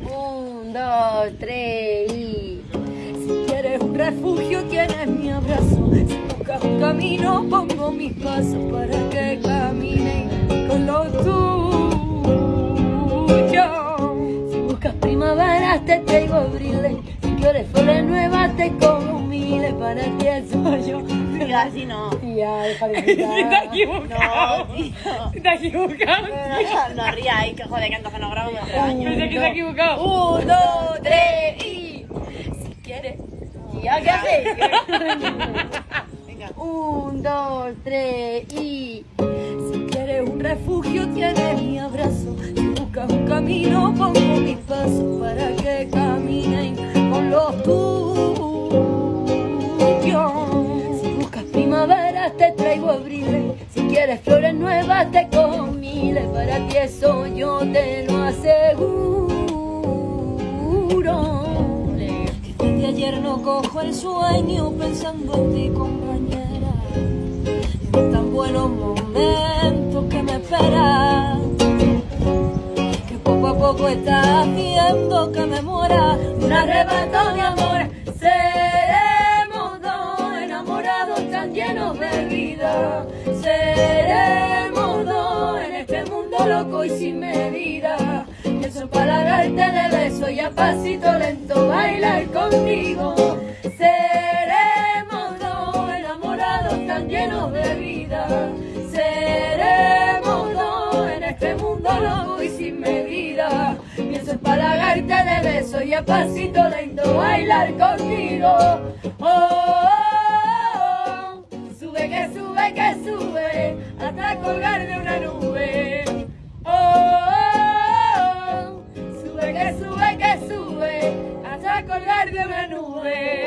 Un, dos, tres. Si quieres un refugio tienes mi abrazo. Si buscas un camino pongo mis pasos para que caminen con lo tuyo. Si buscas primaveras te traigo abriles. Si quieres flores nuevas te como miles. Para ti soy yo. Tío, así no. Tía, deja de Te has gritar. equivocado. No, tío. Te has equivocado. No ríais, que joder, que entonces no grabo hace años. Pensé que se ha equivocado. Un, dos, tres y... Si quieres... Tía, ¿qué haces? Venga. Un, dos, tres y... Si quieres un refugio tienes mi abrazo. Primaveras te traigo abriles. Si quieres flores nuevas te cojo miles. Para ti eso yo te lo aseguro. Que desde ayer no cojo el sueño pensando en ti compañera. En tan buenos momentos que me esperas. Que poco a poco estás haciendo que me muera un arrebato de amor. Vida. Seremos dos en este mundo loco y sin medida. Pienso palagarte de beso y a pasito lento bailar contigo. Seremos dos enamorados tan llenos de vida. Seremos dos en este mundo loco y sin medida. Pienso empalagarte de beso y a pasito lento bailar contigo. Colgar de una nube. Oh, oh, oh, sube que sube que sube hasta colgar de una nube.